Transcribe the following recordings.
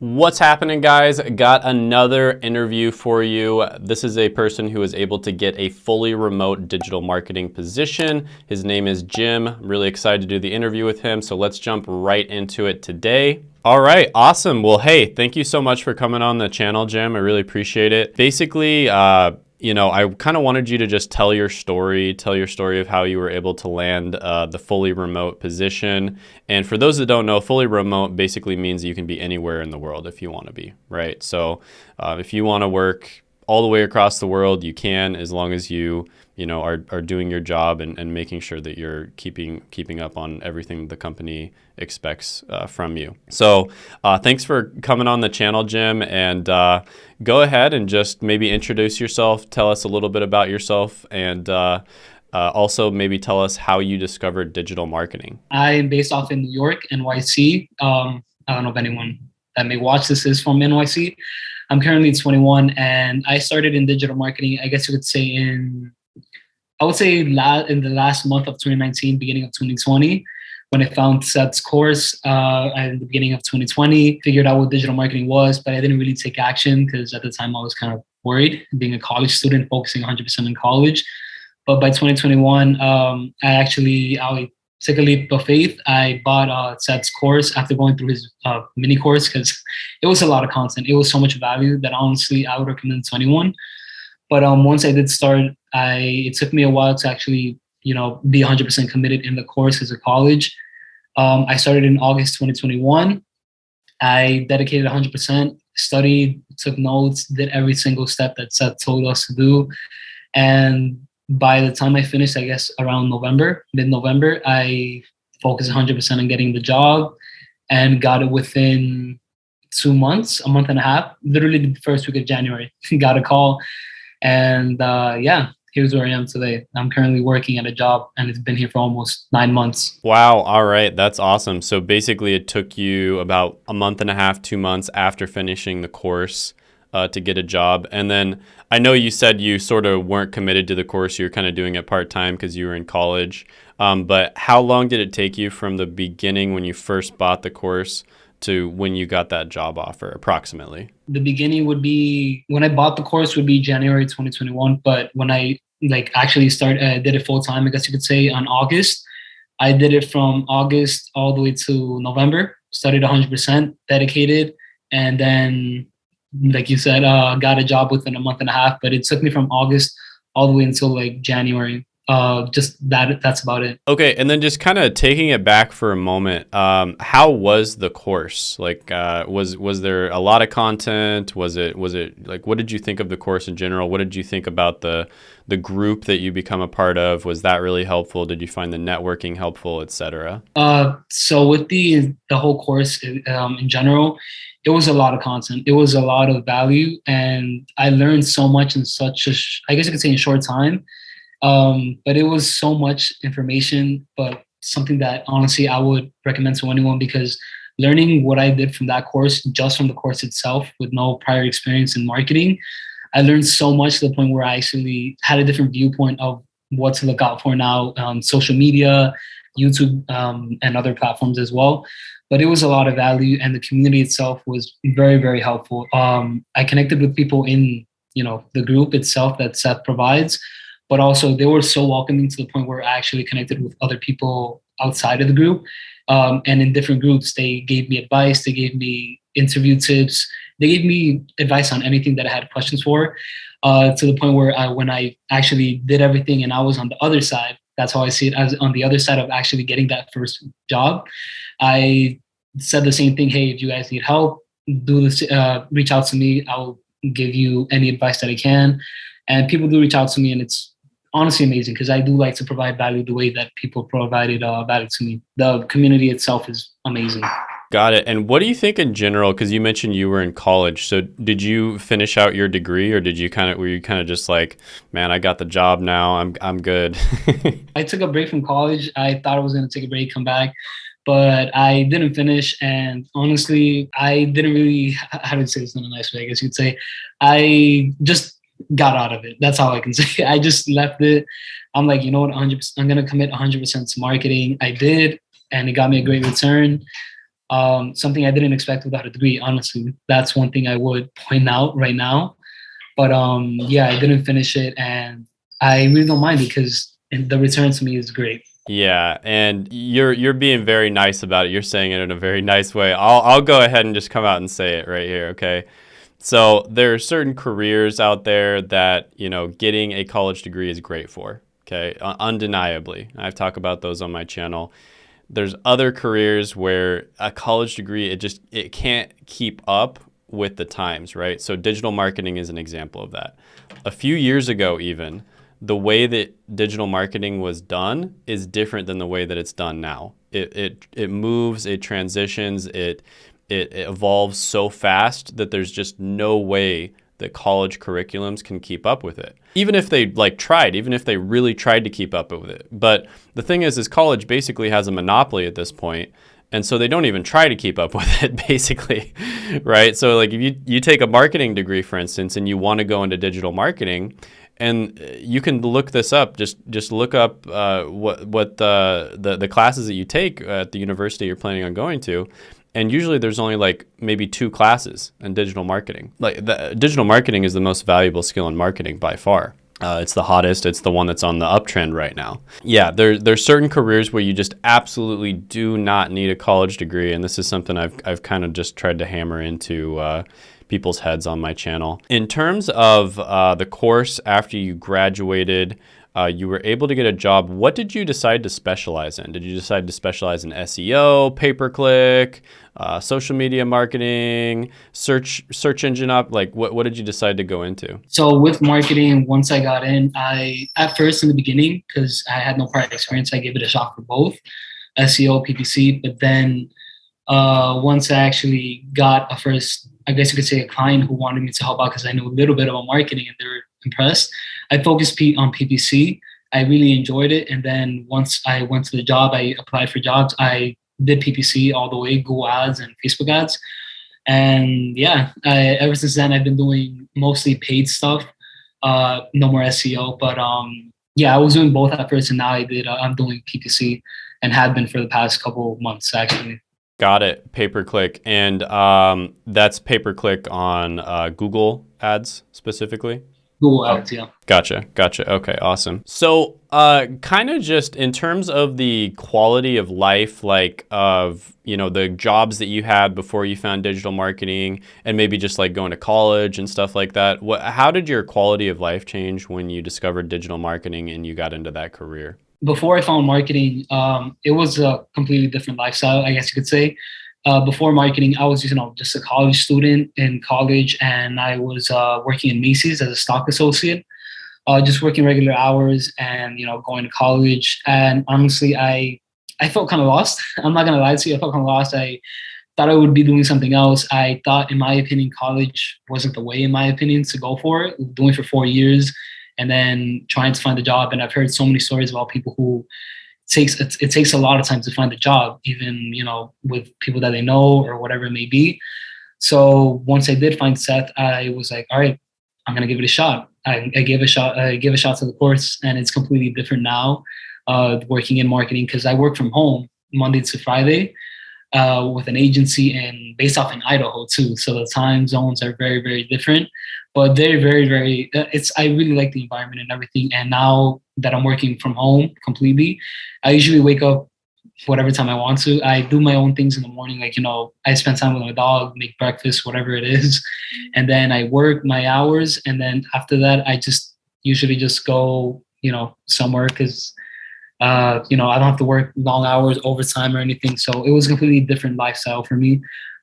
What's happening guys? Got another interview for you. This is a person who is able to get a fully remote digital marketing position. His name is Jim. I'm really excited to do the interview with him. So let's jump right into it today. All right, awesome. Well, hey, thank you so much for coming on the channel, Jim. I really appreciate it. Basically, uh, you know, I kind of wanted you to just tell your story, tell your story of how you were able to land uh, the fully remote position. And for those that don't know, fully remote basically means you can be anywhere in the world if you want to be, right? So uh, if you want to work all the way across the world, you can, as long as you, you know, are, are doing your job and, and making sure that you're keeping keeping up on everything the company expects uh, from you. So uh, thanks for coming on the channel, Jim, and uh, go ahead and just maybe introduce yourself, tell us a little bit about yourself, and uh, uh, also maybe tell us how you discovered digital marketing. I'm based off in New York, NYC. Um, I don't know if anyone that may watch this is from NYC. I'm currently 21 and I started in digital marketing, I guess you could say in, I would say in the last month of 2019, beginning of 2020, when I found Seth's course uh, at the beginning of 2020, figured out what digital marketing was, but I didn't really take action because at the time I was kind of worried being a college student, focusing 100% in college. But by 2021, um, I actually, I took a leap of faith. I bought uh, Seth's course after going through his uh, mini course because it was a lot of content. It was so much value that honestly I would recommend to anyone. But um, once I did start, I it took me a while to actually you know be 100% committed in the course as a college. Um, I started in August 2021. I dedicated 100%, studied, took notes, did every single step that Seth told us to do, and by the time I finished, I guess around November, mid-November, I focused 100% on getting the job and got it within two months, a month and a half, literally the first week of January, got a call. And uh, yeah, here's where I am today. I'm currently working at a job and it's been here for almost nine months. Wow. All right. That's awesome. So basically it took you about a month and a half, two months after finishing the course uh, to get a job. And then I know you said you sort of weren't committed to the course. You were kind of doing it part time because you were in college. Um, but how long did it take you from the beginning when you first bought the course to when you got that job offer approximately? The beginning would be when I bought the course would be January 2021. But when I like actually start uh, did it full time, I guess you could say on August. I did it from August all the way to November. Studied 100%, dedicated, and then like you said, uh, got a job within a month and a half, but it took me from August all the way until like January. Uh, just that that's about it. Okay, and then just kind of taking it back for a moment, um, how was the course? Like, uh, was was there a lot of content? Was it was it like what did you think of the course in general? What did you think about the the group that you become a part of? Was that really helpful? Did you find the networking helpful, etc.? Uh, so with the the whole course um, in general, it was a lot of content. It was a lot of value, and I learned so much in such a, I guess you could say, in short time. Um, but it was so much information, but something that honestly I would recommend to anyone because learning what I did from that course, just from the course itself, with no prior experience in marketing, I learned so much to the point where I actually had a different viewpoint of what to look out for now on social media, YouTube, um, and other platforms as well but it was a lot of value and the community itself was very very helpful. Um, i connected with people in you know the group itself that seth provides but also they were so welcoming to the point where i actually connected with other people outside of the group. Um, and in different groups they gave me advice they gave me interview tips they gave me advice on anything that i had questions for uh, to the point where I, when i actually did everything and i was on the other side that's how I see it as on the other side of actually getting that first job. I said the same thing. Hey, if you guys need help, do this. Uh, reach out to me. I'll give you any advice that I can. And people do reach out to me, and it's honestly amazing because I do like to provide value the way that people provided uh, value to me. The community itself is amazing. Got it. And what do you think in general? Because you mentioned you were in college. So did you finish out your degree, or did you kind of were you kind of just like, man, I got the job now. I'm I'm good. I took a break from college. I thought I was going to take a break, come back, but I didn't finish. And honestly, I didn't really. How to say this in a nice way? I guess you'd say, I just got out of it. That's how I can say. I just left it. I'm like, you know what? 100. I'm gonna commit 100 percent to marketing. I did, and it got me a great return Um, something I didn't expect without a degree, honestly. That's one thing I would point out right now. But um, yeah, I didn't finish it, and I really don't mind because the return to me is great. Yeah, and you're you're being very nice about it. You're saying it in a very nice way. I'll I'll go ahead and just come out and say it right here, okay? So there are certain careers out there that, you know, getting a college degree is great for, okay? Undeniably. I've talked about those on my channel. There's other careers where a college degree it just it can't keep up with the times, right? So digital marketing is an example of that. A few years ago even, the way that digital marketing was done is different than the way that it's done now. It, it, it moves, it transitions, it, it, it evolves so fast that there's just no way that college curriculums can keep up with it. Even if they like tried, even if they really tried to keep up with it. But the thing is, is college basically has a monopoly at this point, and so they don't even try to keep up with it basically, right? So like if you, you take a marketing degree, for instance, and you want to go into digital marketing, and you can look this up. Just just look up uh, what what the, the the classes that you take at the university you're planning on going to, and usually there's only like maybe two classes in digital marketing. Like the, digital marketing is the most valuable skill in marketing by far. Uh, it's the hottest. It's the one that's on the uptrend right now. Yeah, there, there's certain careers where you just absolutely do not need a college degree, and this is something I've, I've kind of just tried to hammer into uh, people's heads on my channel. In terms of uh, the course after you graduated, uh, you were able to get a job. What did you decide to specialize in? Did you decide to specialize in SEO, pay-per-click, uh, social media marketing, search search engine up? Like, what, what did you decide to go into? So with marketing, once I got in, I at first in the beginning because I had no prior experience, I gave it a shot for both SEO, PPC. But then uh, once I actually got a first I guess you could say a client who wanted me to help out because I knew a little bit about marketing and they were impressed. I focused on PPC. I really enjoyed it. And then once I went to the job, I applied for jobs. I did PPC all the way, Google ads and Facebook ads. And yeah, I, ever since then, I've been doing mostly paid stuff. Uh, no more SEO, but um, yeah, I was doing both at first, and now I did. Uh, I'm doing PPC and have been for the past couple months actually. Got it. Pay per click. And um, that's pay per click on uh, Google ads specifically? Google ads, yeah. Gotcha. Gotcha. Okay, awesome. So, uh, kind of just in terms of the quality of life, like of, you know, the jobs that you had before you found digital marketing and maybe just like going to college and stuff like that. What, how did your quality of life change when you discovered digital marketing and you got into that career? before I found marketing, um, it was a completely different lifestyle, I guess you could say. Uh, before marketing, I was you know just a college student in college, and I was uh, working in Macy's as a stock associate, uh, just working regular hours and you know going to college. And honestly, I I felt kind of lost. I'm not gonna lie to you, I felt kind of lost. I thought I would be doing something else. I thought, in my opinion, college wasn't the way, in my opinion, to go for it. Doing for four years and then trying to find a job. And I've heard so many stories about people who it takes it, it takes a lot of time to find a job, even you know with people that they know or whatever it may be. So once I did find Seth, I was like, all right, I'm gonna give it a shot. I, I gave a shot. I gave a shot to the course, and it's completely different now. Uh, working in marketing because I work from home Monday to Friday uh, with an agency and based off in Idaho too. So the time zones are very very different but they're very very uh, it's i really like the environment and everything. And now that i'm working from home completely i usually wake up whatever time i want to. I do my own things in the morning like you know i spend time with my dog make breakfast whatever it is and then i work my hours. And then after that i just usually just go you know somewhere because uh, you know i don't have to work long hours overtime or anything so it was a completely different lifestyle for me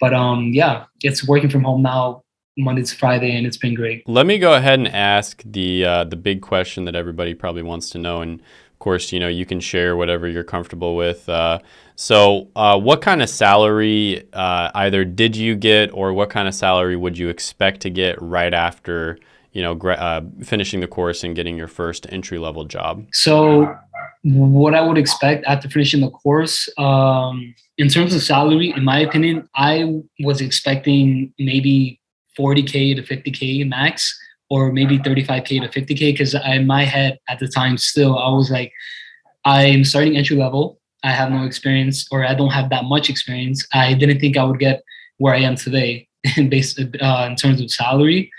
but um yeah it's working from home now Monday to Friday, and it's been great. Let me go ahead and ask the uh, the big question that everybody probably wants to know, and of course, you know, you can share whatever you're comfortable with. Uh, so, uh, what kind of salary uh, either did you get, or what kind of salary would you expect to get right after? You know, uh, finishing the course and getting your first entry level job. So, what I would expect after finishing the course, um, in terms of salary, in my opinion, I was expecting maybe 40k to 50k max or maybe 35k to 50k because in my head at the time still i was like i'm starting entry level. I have no experience or I don't have that much experience, I didn't think I would get where I am today in base uh, in terms of salary.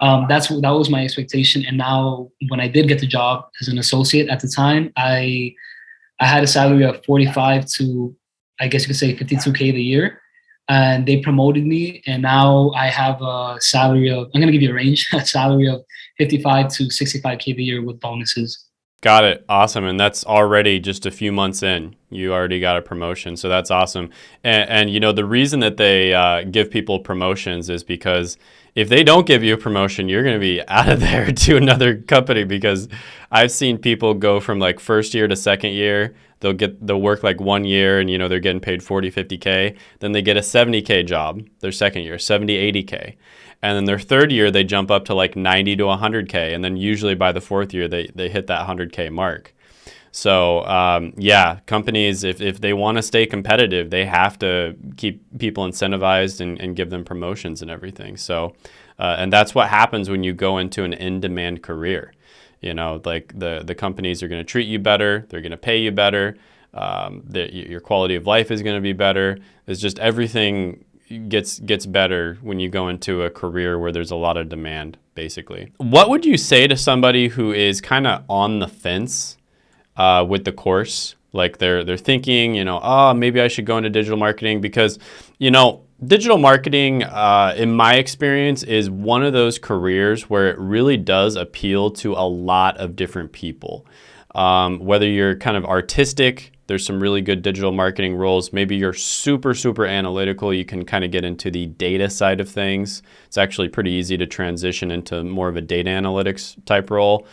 Um, that's that was my expectation. And now, when I did get the job as an associate at the time, I I had a salary of 45 to I guess you could say 52k the year, and they promoted me, and now I have a salary of I'm gonna give you a range, a salary of 55 to 65k a year with bonuses. Got it. Awesome. And that's already just a few months in. You already got a promotion. So that's awesome. And, and you know, the reason that they uh, give people promotions is because if they don't give you a promotion, you're going to be out of there to another company because I've seen people go from like first year to second year. They'll get, they'll work like one year and, you know, they're getting paid 40, 50K. Then they get a 70K job their second year, 70, 80K. And then their third year, they jump up to like 90 to 100K. And then usually by the fourth year, they, they hit that 100K mark. So um, yeah, companies, if, if they want to stay competitive, they have to keep people incentivized and, and give them promotions and everything. So, uh, and that's what happens when you go into an in-demand career. You know, like the, the companies are going to treat you better, they're going to pay you better, um, your quality of life is going to be better. It's just everything gets gets better when you go into a career where there's a lot of demand basically. What would you say to somebody who is kind of on the fence uh, with the course? Like they're they're thinking you know oh maybe i should go into digital marketing because you know digital marketing uh, in my experience is one of those careers where it really does appeal to a lot of different people. Um, whether you're kind of artistic there's some really good digital marketing roles. Maybe you're super, super analytical. You can kind of get into the data side of things. It's actually pretty easy to transition into more of a data analytics type role.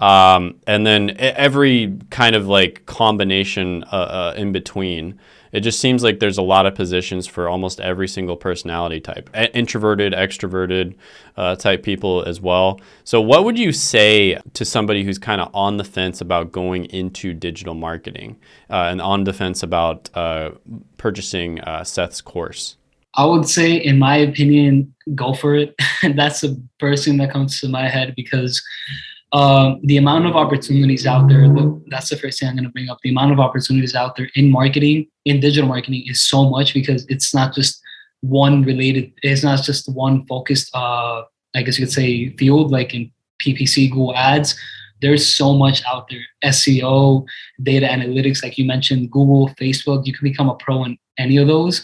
Um, and then every kind of like combination uh, uh, in between. It just seems like there's a lot of positions for almost every single personality type, introverted, extroverted uh, type people as well. So what would you say to somebody who's kind of on the fence about going into digital marketing uh, and on the fence about uh, purchasing uh, Seth's course? I would say, in my opinion, go for it. That's the first thing that comes to my head because um, the amount of opportunities out there, the, that's the first thing I'm going to bring up. The amount of opportunities out there in marketing, in digital marketing, is so much because it's not just one related, it's not just one focused, uh, I guess you could say, field like in PPC, Google Ads. There's so much out there SEO, data analytics, like you mentioned, Google, Facebook. You can become a pro in any of those.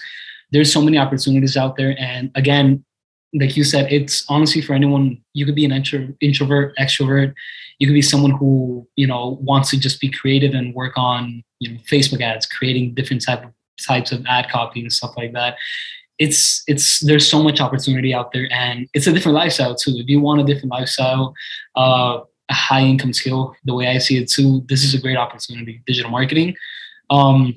There's so many opportunities out there. And again, like you said, it's honestly for anyone. You could be an intro, introvert, extrovert. You could be someone who you know wants to just be creative and work on you know Facebook ads, creating different type of types of ad copy and stuff like that. It's it's there's so much opportunity out there, and it's a different lifestyle too. If you want a different lifestyle, uh, a high income skill, the way I see it too, this is a great opportunity. Digital marketing. Um,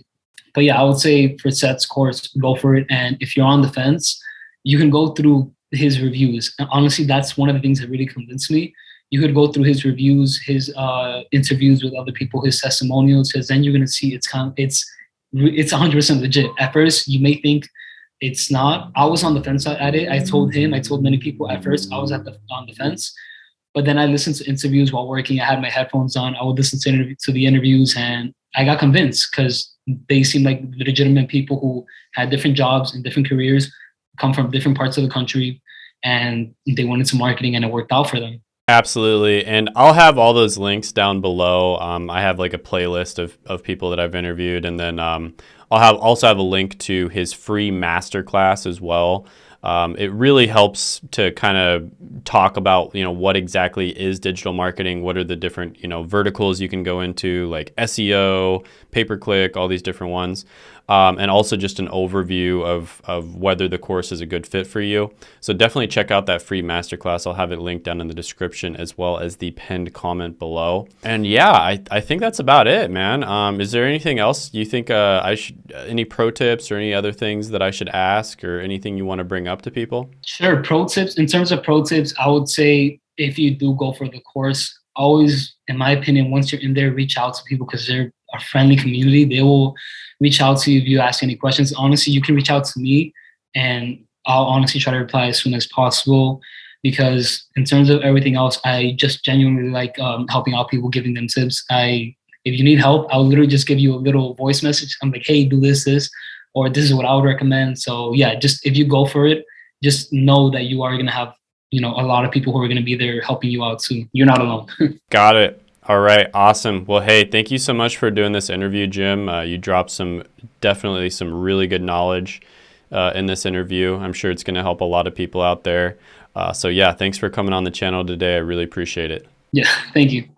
but yeah, I would say for Seth's course, go for it. And if you're on the fence, you can go through his reviews. And honestly, that's one of the things that really convinced me. You could go through his reviews, his uh, interviews with other people, his testimonials, because then you're gonna see it's kind of, it's it's 100% legit. At first, you may think it's not. I was on the fence at it. I told him, I told many people at first, I was at the on the fence. But then I listened to interviews while working. I had my headphones on. I would listen to, to the interviews, and I got convinced because they seemed like legitimate people who had different jobs and different careers come from different parts of the country and they went into marketing and it worked out for them. Absolutely. And I'll have all those links down below. Um, I have like a playlist of, of people that I've interviewed. And then um, I'll have also have a link to his free masterclass as well. Um, it really helps to kind of talk about you know what exactly is digital marketing what are the different you know verticals you can go into like seo pay per click all these different ones um, and also just an overview of, of whether the course is a good fit for you. So definitely check out that free masterclass. I'll have it linked down in the description as well as the pinned comment below. And yeah, I, I think that's about it, man. Um, is there anything else you think uh, I should, any pro tips or any other things that I should ask or anything you want to bring up to people? Sure. Pro tips. In terms of pro tips, I would say if you do go for the course, always, in my opinion, once you're in there, reach out to people because they're a friendly community. They will reach out to you if you ask any questions. Honestly, you can reach out to me and I'll honestly try to reply as soon as possible because in terms of everything else, I just genuinely like um, helping out people, giving them tips. I If you need help, I'll literally just give you a little voice message. I'm like, hey, do this, this, or this is what I would recommend. So yeah, just if you go for it, just know that you are gonna have you know a lot of people who are gonna be there helping you out too. You're not alone. Got it. All right, awesome. Well, hey, thank you so much for doing this interview, Jim. Uh, you dropped some definitely some really good knowledge uh, in this interview. I'm sure it's going to help a lot of people out there. Uh, so yeah, thanks for coming on the channel today. I really appreciate it. Yeah, thank you.